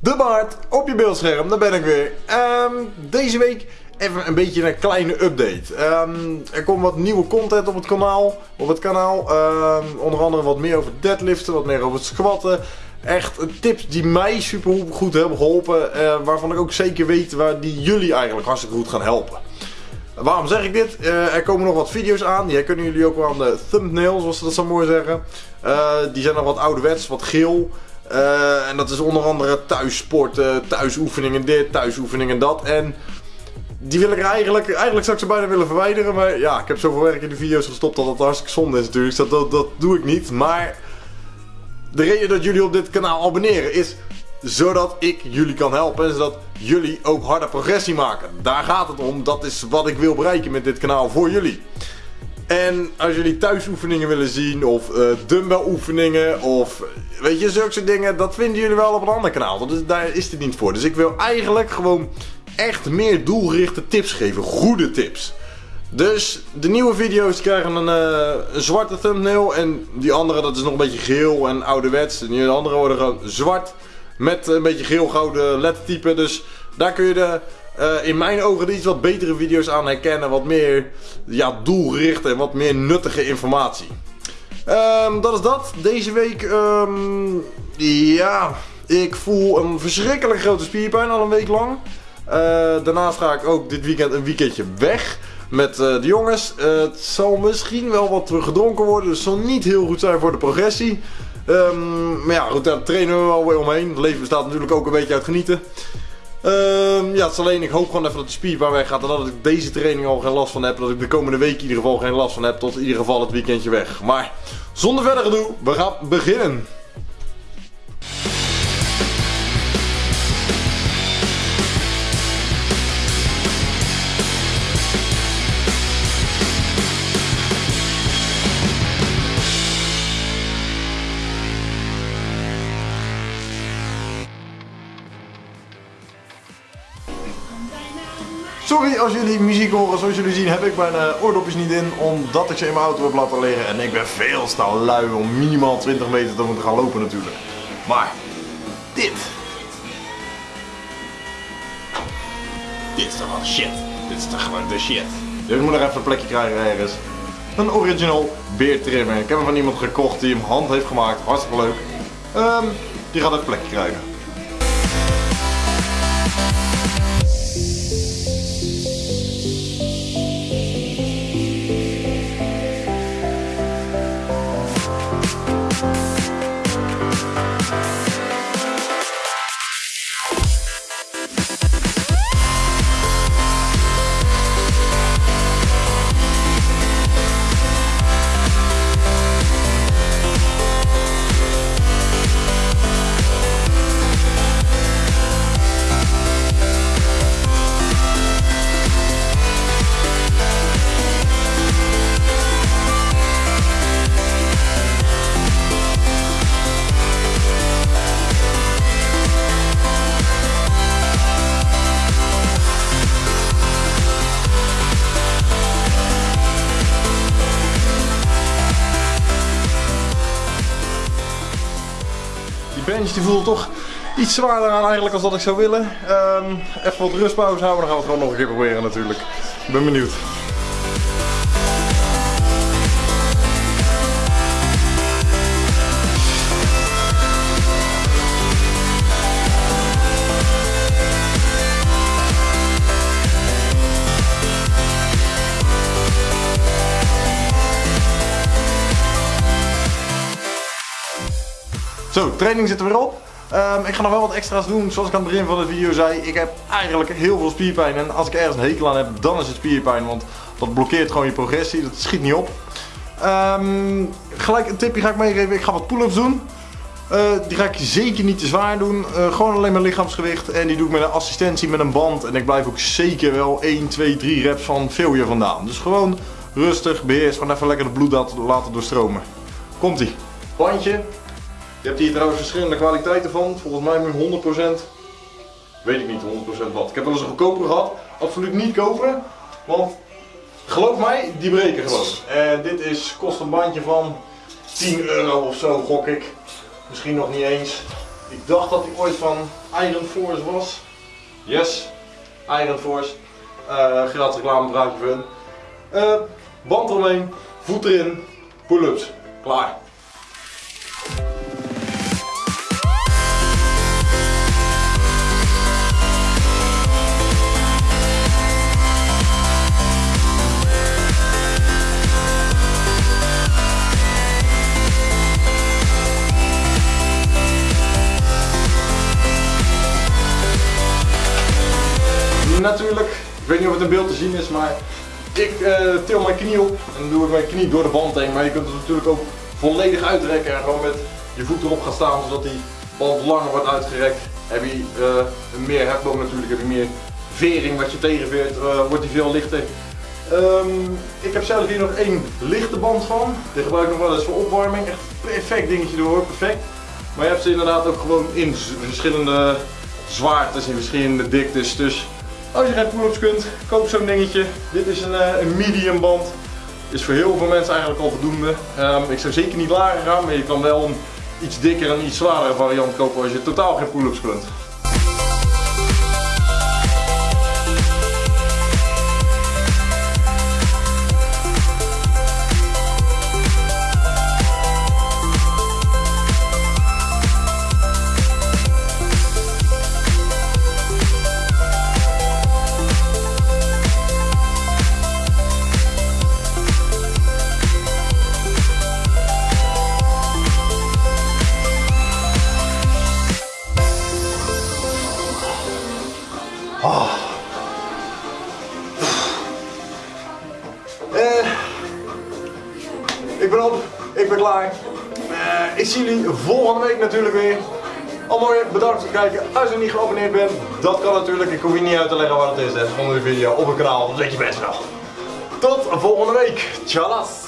De baard op je beeldscherm, daar ben ik weer. Ehm, deze week even een beetje een kleine update. Ehm, er komt wat nieuwe content op het kanaal. Op het kanaal. Ehm, onder andere wat meer over deadliften, wat meer over het squatten. Echt tips die mij super goed hebben geholpen. Uh, waarvan ik ook zeker weet waar die jullie eigenlijk hartstikke goed gaan helpen. Waarom zeg ik dit? Uh, er komen nog wat video's aan. Die kunnen jullie ook wel aan de thumbnail, zoals ze dat zo mooi zeggen. Uh, die zijn nog wat ouderwets, wat geel. Uh, en dat is onder andere thuissporten, thuisoefeningen dit, thuisoefeningen dat. En die wil ik eigenlijk, eigenlijk zou ik ze bijna willen verwijderen. Maar ja, ik heb zoveel werk in de video's gestopt dat dat hartstikke zonde is natuurlijk. Dus dat, dat, dat doe ik niet. Maar de reden dat jullie op dit kanaal abonneren is zodat ik jullie kan helpen en zodat jullie ook harde progressie maken. Daar gaat het om. Dat is wat ik wil bereiken met dit kanaal voor jullie. En als jullie thuisoefeningen willen zien of uh, dumbbell oefeningen of weet je, zulke dingen, dat vinden jullie wel op een ander kanaal. Dus daar is dit niet voor. Dus ik wil eigenlijk gewoon echt meer doelgerichte tips geven. Goede tips. Dus de nieuwe video's krijgen een, uh, een, zwarte thumbnail en die andere dat is nog een beetje geel en ouderwets. En andere worden gewoon zwart met een beetje geel-gouden lettertype. Dus daar kun je de, uh, in mijn ogen iets wat betere video's aan herkennen. Wat meer ja, doelgericht en wat meer nuttige informatie. Um, dat is dat. Deze week, um, ja, ik voel een verschrikkelijk grote spierpijn al een week lang. Uh, daarnaast ga ik ook dit weekend een weekendje weg met uh, de jongens. Het zal misschien wel wat gedronken worden, dus het zal niet heel goed zijn voor de progressie. Um, maar ja, goed, daar trainen we wel weer omheen. Het leven bestaat natuurlijk ook een beetje uit genieten. Um, ja, het is alleen, ik hoop gewoon even dat de spierpijn weggaat en dat ik deze training al geen last van heb. Dat ik de komende week in ieder geval geen last van heb tot in ieder geval het weekendje weg. Maar zonder verder gedoe, we gaan beginnen. Sorry als jullie muziek horen, zoals jullie zien heb ik mijn uh, oordopjes niet in omdat ik ze in mijn auto heb laten liggen en ik ben veel te lui om minimaal 20 meter te moeten gaan lopen natuurlijk. Maar dit. Dit is toch wel shit. Dit is toch gewoon de shit. Dus ik moet nog even een plekje krijgen ergens. Een original beertrimmer. Ik heb hem van iemand gekocht die hem hand heeft gemaakt. Hartstikke leuk. Um, die gaat een plekje krijgen. Bench voelt toch iets zwaarder aan eigenlijk als dat ik zou willen. Um, even wat rustpauze houden, dan gaan we het gewoon nog een keer proberen natuurlijk. Ik ben benieuwd. Zo, training zit er weer op. Um, ik ga nog wel wat extra's doen. Zoals ik aan het begin van de video zei, ik heb eigenlijk heel veel spierpijn. En als ik ergens een hekel aan heb, dan is het spierpijn. Want dat blokkeert gewoon je progressie. Dat schiet niet op. Um, gelijk een tipje ga ik meegeven. Ik ga wat pull-ups doen. Uh, die ga ik zeker niet te zwaar doen. Uh, gewoon alleen mijn lichaamsgewicht. En die doe ik met een assistentie met een band. En ik blijf ook zeker wel 1, 2, 3 reps van failure vandaan. Dus gewoon rustig, beheers. Gewoon even lekker de bloed laten doorstromen. Komt ie. Bandje, je hebt hier trouwens verschillende kwaliteiten van. Volgens mij met 100%. Weet ik niet 100% wat. Ik heb wel eens een goedkoper gehad. Absoluut niet kopen. Want geloof mij, die breken gewoon. En dit is, kost een bandje van 10 euro of zo gok ik. Misschien nog niet eens. Ik dacht dat hij ooit van Iron Force was. Yes, Iron Force. Uh, gratis reclame hun. Uh, band eromheen, voet erin, pull-ups. Klaar. Weet niet of het in beeld te zien is, maar ik uh, til mijn knie op en doe ik mijn knie door de band heen. Maar je kunt het natuurlijk ook volledig uitrekken en gewoon met je voet erop gaan staan zodat die band langer wordt uitgerekt. Heb je uh, meer hefboom natuurlijk, heb je meer vering wat je tegenveert, uh, wordt die veel lichter. Um, ik heb zelf hier nog één lichte band van. Die gebruik ik nog wel eens voor opwarming. Echt perfect dingetje door, perfect. Maar je hebt ze inderdaad ook gewoon in verschillende zwaartes, in verschillende diktes. Dus als je geen pull-ups kunt, koop zo'n dingetje. Dit is een, eh, een medium band. Is voor heel veel mensen eigenlijk al voldoende. Um, ik zou zeker niet lager gaan, maar je kan wel een iets dikker en iets zwaardere variant kopen als je totaal geen pull-ups kunt. Zie jullie volgende week natuurlijk weer. Allemaal bedankt voor het kijken. Als je niet geabonneerd bent, dat kan natuurlijk. Ik hoef je niet uit te leggen wat het is hè, onder de video op het kanaal. Dat weet je best wel. Tot volgende week. Tjallas.